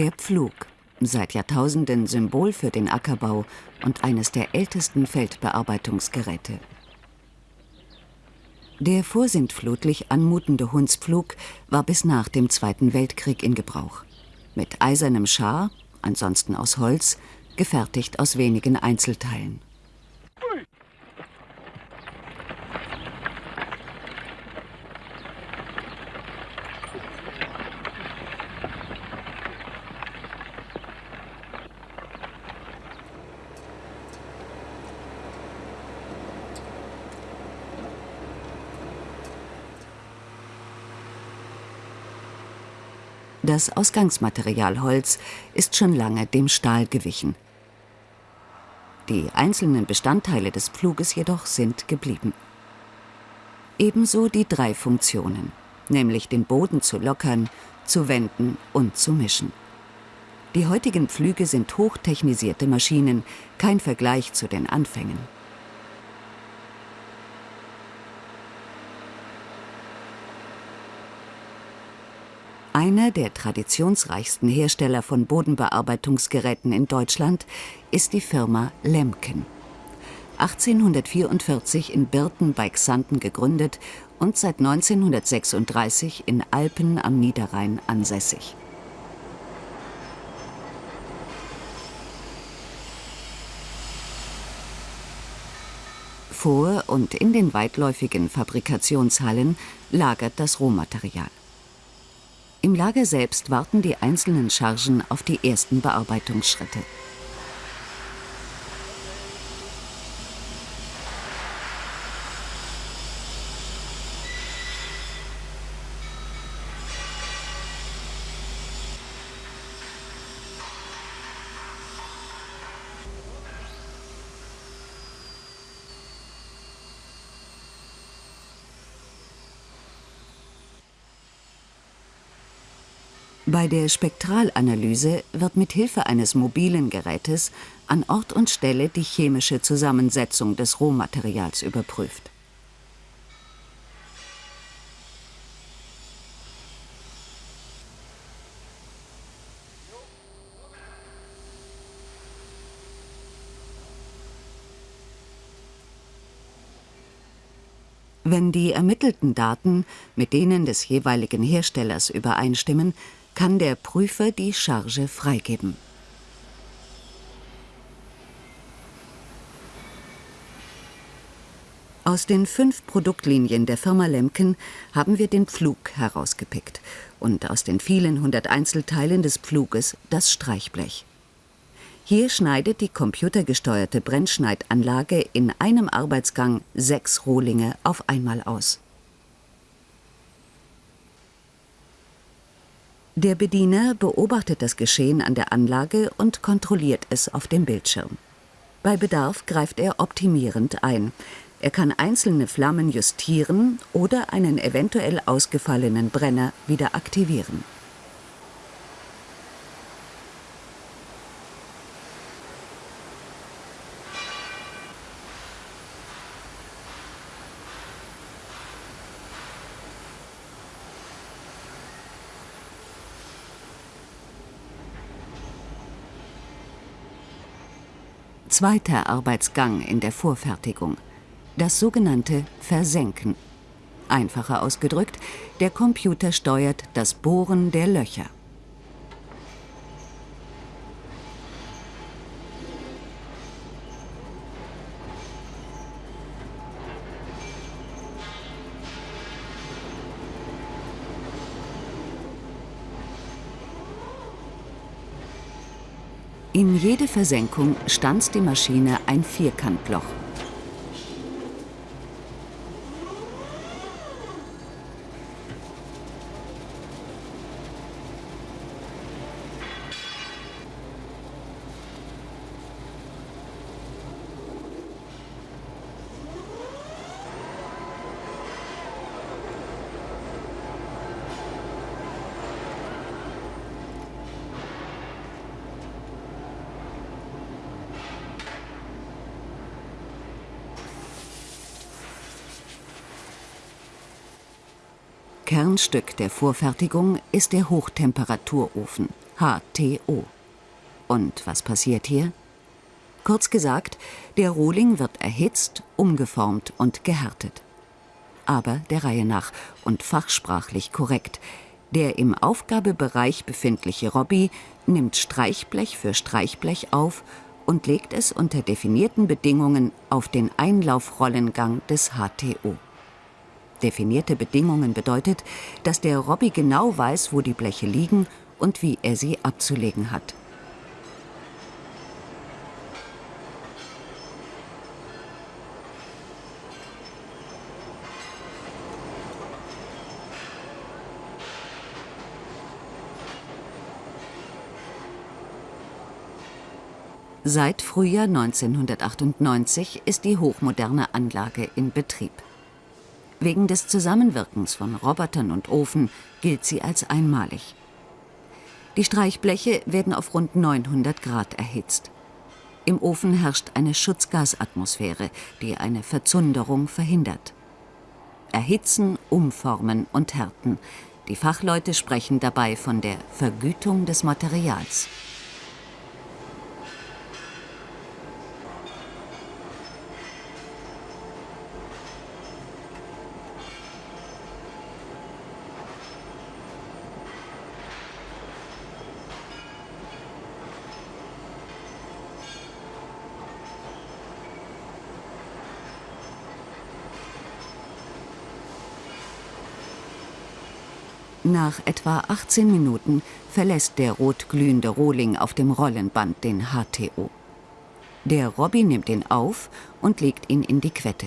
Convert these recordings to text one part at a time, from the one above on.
Der Pflug, seit Jahrtausenden Symbol für den Ackerbau und eines der ältesten Feldbearbeitungsgeräte. Der vorsintflutlich anmutende Hundspflug war bis nach dem Zweiten Weltkrieg in Gebrauch. Mit eisernem Schar, ansonsten aus Holz, gefertigt aus wenigen Einzelteilen. Das Ausgangsmaterial Holz ist schon lange dem Stahl gewichen. Die einzelnen Bestandteile des Pfluges jedoch sind geblieben. Ebenso die drei Funktionen, nämlich den Boden zu lockern, zu wenden und zu mischen. Die heutigen Pflüge sind hochtechnisierte Maschinen, kein Vergleich zu den Anfängen. Einer der traditionsreichsten Hersteller von Bodenbearbeitungsgeräten in Deutschland ist die Firma Lemken. 1844 in Birten bei Xanten gegründet und seit 1936 in Alpen am Niederrhein ansässig. Vor und in den weitläufigen Fabrikationshallen lagert das Rohmaterial. Im Lager selbst warten die einzelnen Chargen auf die ersten Bearbeitungsschritte. Bei der Spektralanalyse wird mit Hilfe eines mobilen Gerätes an Ort und Stelle die chemische Zusammensetzung des Rohmaterials überprüft. Wenn die ermittelten Daten mit denen des jeweiligen Herstellers übereinstimmen, kann der Prüfer die Charge freigeben. Aus den fünf Produktlinien der Firma Lemken haben wir den Pflug herausgepickt und aus den vielen hundert Einzelteilen des Pfluges das Streichblech. Hier schneidet die computergesteuerte Brennschneidanlage in einem Arbeitsgang sechs Rohlinge auf einmal aus. Der Bediener beobachtet das Geschehen an der Anlage und kontrolliert es auf dem Bildschirm. Bei Bedarf greift er optimierend ein. Er kann einzelne Flammen justieren oder einen eventuell ausgefallenen Brenner wieder aktivieren. Zweiter Arbeitsgang in der Vorfertigung, das sogenannte Versenken. Einfacher ausgedrückt, der Computer steuert das Bohren der Löcher. In jede Versenkung stanzt die Maschine ein Vierkantloch. Kernstück der Vorfertigung ist der Hochtemperaturofen, HTO. Und was passiert hier? Kurz gesagt, der Rohling wird erhitzt, umgeformt und gehärtet. Aber der Reihe nach und fachsprachlich korrekt. Der im Aufgabebereich befindliche Robby nimmt Streichblech für Streichblech auf und legt es unter definierten Bedingungen auf den Einlaufrollengang des HTO. Definierte Bedingungen bedeutet, dass der Robby genau weiß, wo die Bleche liegen und wie er sie abzulegen hat. Seit Frühjahr 1998 ist die hochmoderne Anlage in Betrieb. Wegen des Zusammenwirkens von Robotern und Ofen gilt sie als einmalig. Die Streichbleche werden auf rund 900 Grad erhitzt. Im Ofen herrscht eine Schutzgasatmosphäre, die eine Verzunderung verhindert. Erhitzen, umformen und härten. Die Fachleute sprechen dabei von der Vergütung des Materials. Nach etwa 18 Minuten verlässt der rotglühende Rohling auf dem Rollenband den HTO. Der Robby nimmt ihn auf und legt ihn in die Quette.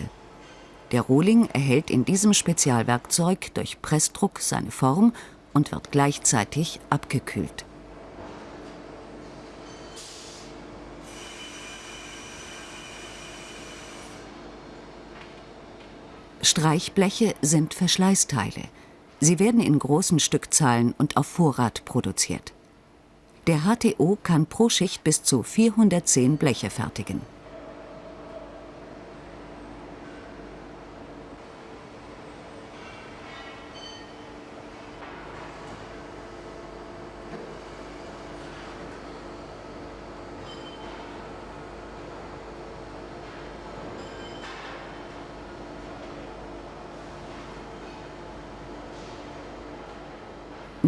Der Rohling erhält in diesem Spezialwerkzeug durch Pressdruck seine Form und wird gleichzeitig abgekühlt. Streichbleche sind Verschleißteile. Sie werden in großen Stückzahlen und auf Vorrat produziert. Der HTO kann pro Schicht bis zu 410 Bleche fertigen.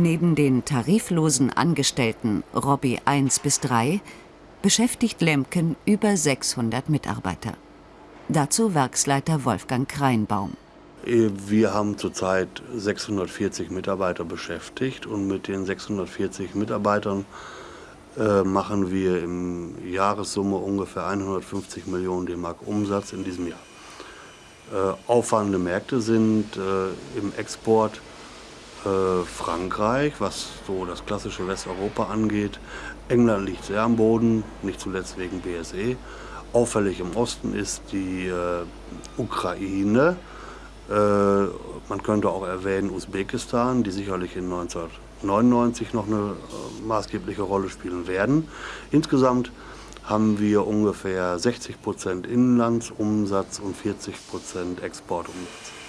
Neben den tariflosen Angestellten Robby 1 bis 3 beschäftigt Lemken über 600 Mitarbeiter. Dazu Werksleiter Wolfgang Kreinbaum. Wir haben zurzeit 640 Mitarbeiter beschäftigt und mit den 640 Mitarbeitern äh, machen wir im Jahressumme ungefähr 150 Millionen D-Mark Umsatz in diesem Jahr. Äh, auffallende Märkte sind äh, im Export äh, Frankreich, was so das klassische Westeuropa angeht. England liegt sehr am Boden, nicht zuletzt wegen BSE. Auffällig im Osten ist die äh, Ukraine. Äh, man könnte auch erwähnen Usbekistan, die sicherlich in 1999 noch eine äh, maßgebliche Rolle spielen werden. Insgesamt haben wir ungefähr 60 Prozent Inlandsumsatz und 40 Prozent Exportumsatz.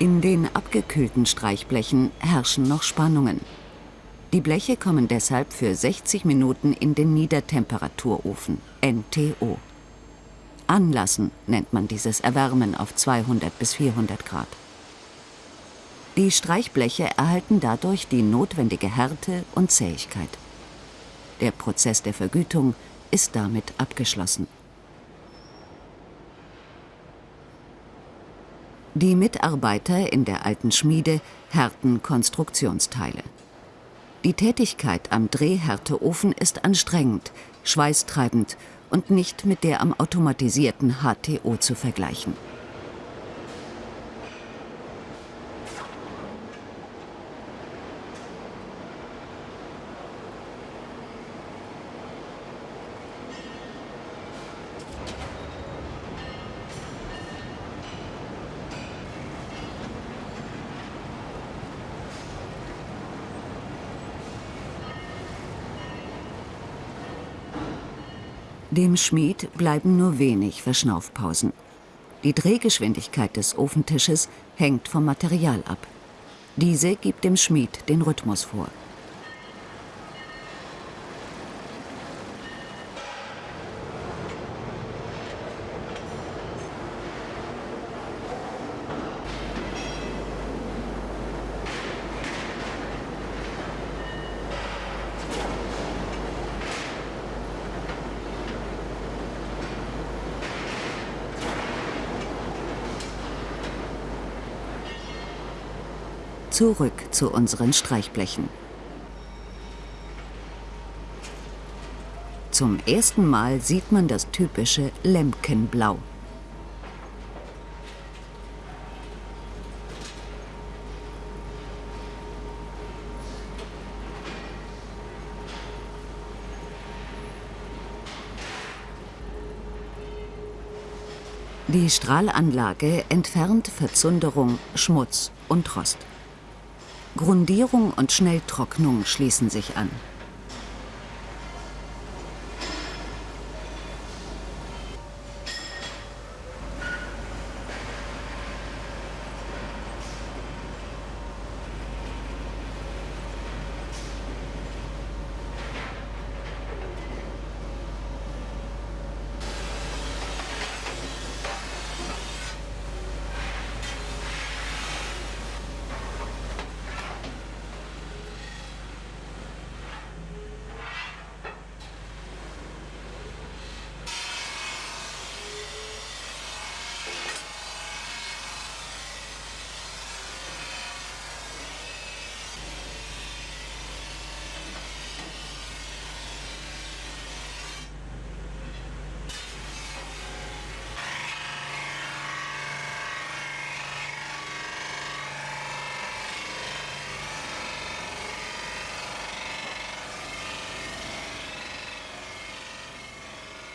In den abgekühlten Streichblechen herrschen noch Spannungen. Die Bleche kommen deshalb für 60 Minuten in den Niedertemperaturofen, NTO. Anlassen nennt man dieses Erwärmen auf 200 bis 400 Grad. Die Streichbleche erhalten dadurch die notwendige Härte und Zähigkeit. Der Prozess der Vergütung ist damit abgeschlossen. Die Mitarbeiter in der alten Schmiede härten Konstruktionsteile. Die Tätigkeit am Drehhärteofen ist anstrengend, schweißtreibend und nicht mit der am automatisierten HTO zu vergleichen. Dem Schmied bleiben nur wenig Verschnaufpausen. Die Drehgeschwindigkeit des Ofentisches hängt vom Material ab. Diese gibt dem Schmied den Rhythmus vor. Zurück zu unseren Streichblechen. Zum ersten Mal sieht man das typische Lemkenblau. Die Strahlanlage entfernt Verzunderung, Schmutz und Rost. Grundierung und Schnelltrocknung schließen sich an.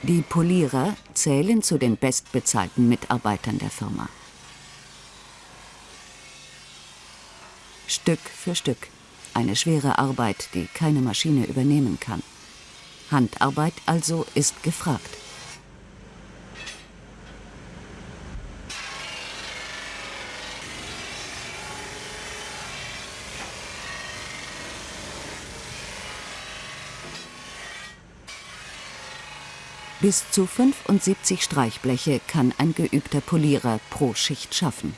Die Polierer zählen zu den bestbezahlten Mitarbeitern der Firma. Stück für Stück. Eine schwere Arbeit, die keine Maschine übernehmen kann. Handarbeit also ist gefragt. Bis zu 75 Streichbleche kann ein geübter Polierer pro Schicht schaffen.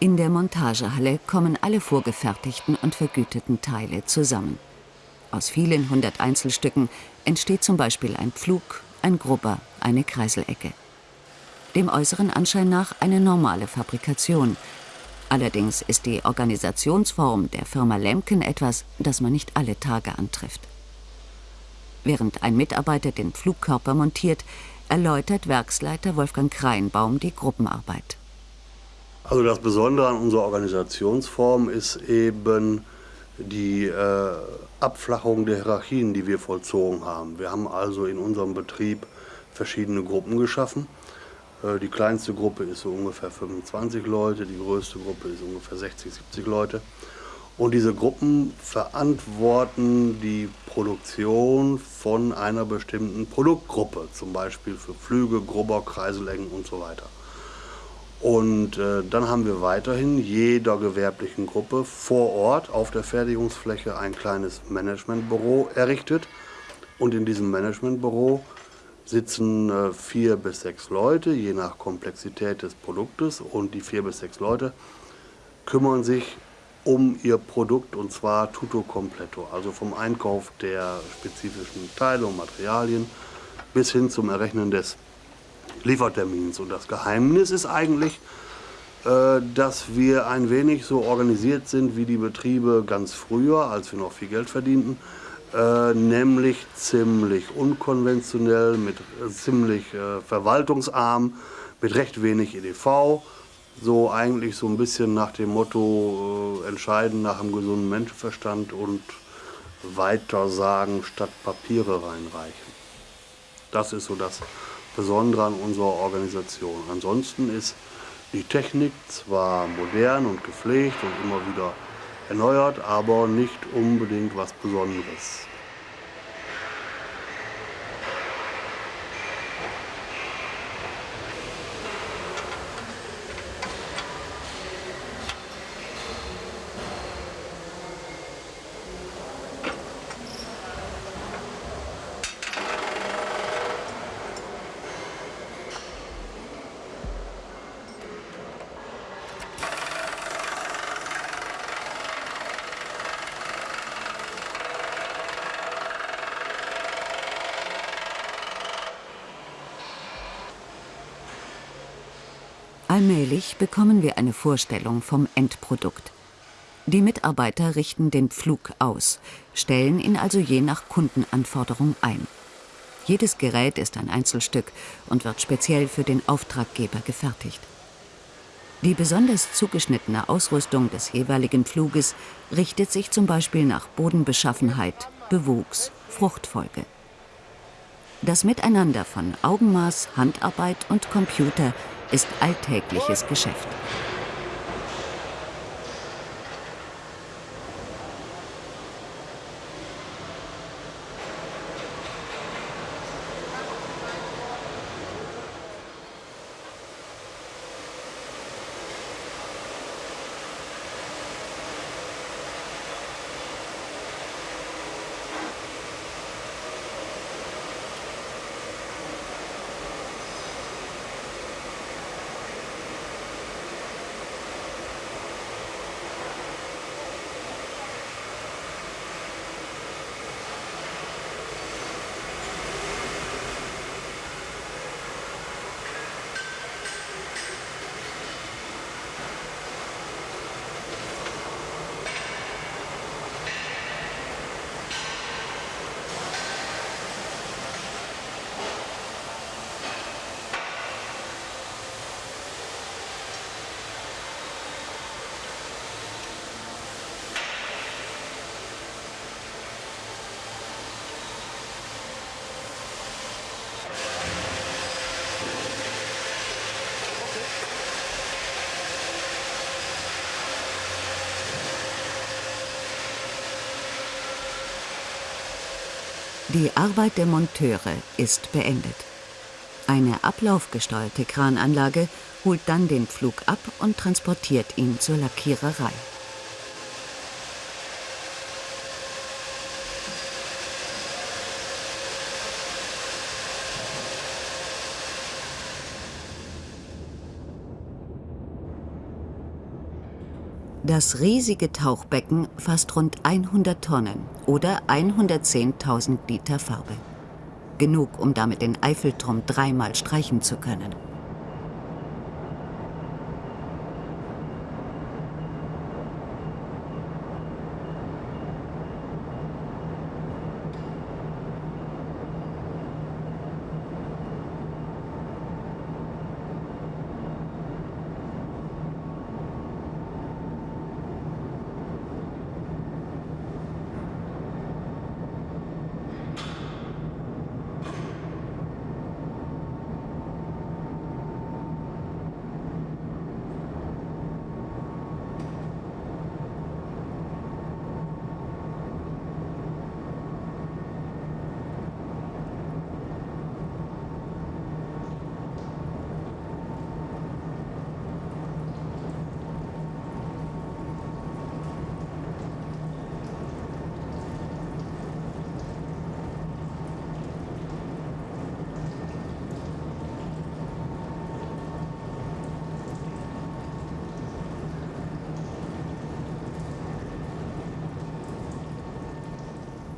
In der Montagehalle kommen alle vorgefertigten und vergüteten Teile zusammen. Aus vielen hundert Einzelstücken entsteht zum Beispiel ein Pflug, ein Grubber, eine Kreiselecke. Dem äußeren Anschein nach eine normale Fabrikation, Allerdings ist die Organisationsform der Firma Lemken etwas, das man nicht alle Tage antrifft. Während ein Mitarbeiter den Pflugkörper montiert, erläutert Werksleiter Wolfgang Kreinbaum die Gruppenarbeit. Also das Besondere an unserer Organisationsform ist eben die äh, Abflachung der Hierarchien, die wir vollzogen haben. Wir haben also in unserem Betrieb verschiedene Gruppen geschaffen die kleinste Gruppe ist so ungefähr 25 Leute, die größte Gruppe ist ungefähr 60, 70 Leute. Und diese Gruppen verantworten die Produktion von einer bestimmten Produktgruppe, zum Beispiel für Flüge, Grubber, Kreiselängen und so weiter. Und äh, dann haben wir weiterhin jeder gewerblichen Gruppe vor Ort auf der Fertigungsfläche ein kleines Managementbüro errichtet. Und in diesem Managementbüro sitzen äh, vier bis sechs Leute, je nach Komplexität des Produktes. Und die vier bis sechs Leute kümmern sich um ihr Produkt und zwar tutto completo, also vom Einkauf der spezifischen Teile und Materialien bis hin zum Errechnen des Liefertermins. Und das Geheimnis ist eigentlich, äh, dass wir ein wenig so organisiert sind wie die Betriebe ganz früher, als wir noch viel Geld verdienten. Äh, nämlich ziemlich unkonventionell, mit äh, ziemlich äh, verwaltungsarm, mit recht wenig EDV. So eigentlich so ein bisschen nach dem Motto äh, entscheiden nach einem gesunden Menschenverstand und weitersagen statt Papiere reinreichen. Das ist so das Besondere an unserer Organisation. Ansonsten ist die Technik zwar modern und gepflegt und immer wieder erneuert, aber nicht unbedingt was Besonderes. Allmählich bekommen wir eine Vorstellung vom Endprodukt. Die Mitarbeiter richten den Pflug aus, stellen ihn also je nach Kundenanforderung ein. Jedes Gerät ist ein Einzelstück und wird speziell für den Auftraggeber gefertigt. Die besonders zugeschnittene Ausrüstung des jeweiligen Pfluges richtet sich zum Beispiel nach Bodenbeschaffenheit, Bewuchs, Fruchtfolge. Das Miteinander von Augenmaß, Handarbeit und Computer ist alltägliches Geschäft. Die Arbeit der Monteure ist beendet. Eine ablaufgesteuerte Krananlage holt dann den Pflug ab und transportiert ihn zur Lackiererei. Das riesige Tauchbecken fasst rund 100 Tonnen oder 110.000 Liter Farbe. Genug, um damit den Eiffelturm dreimal streichen zu können.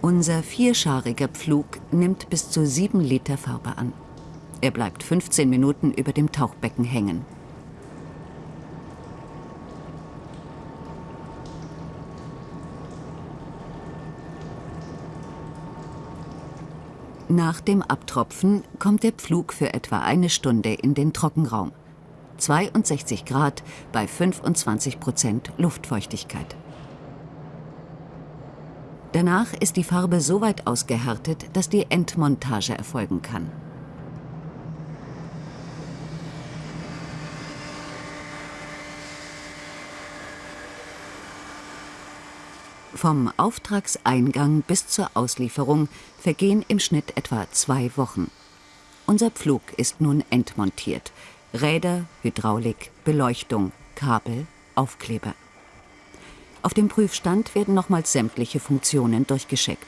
Unser vierschariger Pflug nimmt bis zu sieben Liter Farbe an. Er bleibt 15 Minuten über dem Tauchbecken hängen. Nach dem Abtropfen kommt der Pflug für etwa eine Stunde in den Trockenraum. 62 Grad bei 25 Prozent Luftfeuchtigkeit. Danach ist die Farbe so weit ausgehärtet, dass die Endmontage erfolgen kann. Vom Auftragseingang bis zur Auslieferung vergehen im Schnitt etwa zwei Wochen. Unser Pflug ist nun entmontiert. Räder, Hydraulik, Beleuchtung, Kabel, Aufkleber. Auf dem Prüfstand werden nochmals sämtliche Funktionen durchgescheckt.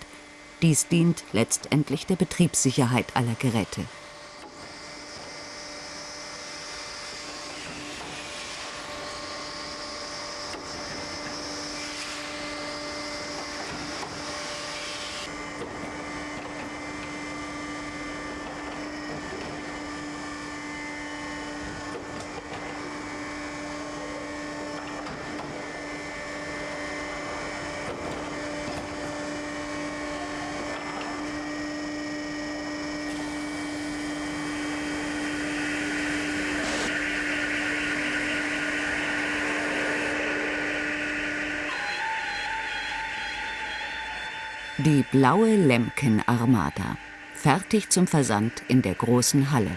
Dies dient letztendlich der Betriebssicherheit aller Geräte. Die blaue Lemken-Armada. Fertig zum Versand in der großen Halle.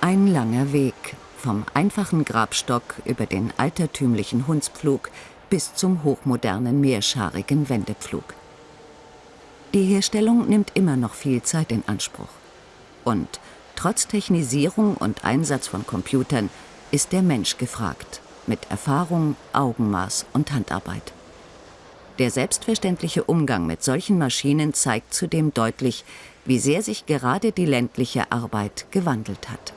Ein langer Weg, vom einfachen Grabstock über den altertümlichen Hundspflug bis zum hochmodernen mehrscharigen Wendepflug. Die Herstellung nimmt immer noch viel Zeit in Anspruch. Und trotz Technisierung und Einsatz von Computern ist der Mensch gefragt, mit Erfahrung, Augenmaß und Handarbeit. Der selbstverständliche Umgang mit solchen Maschinen zeigt zudem deutlich, wie sehr sich gerade die ländliche Arbeit gewandelt hat.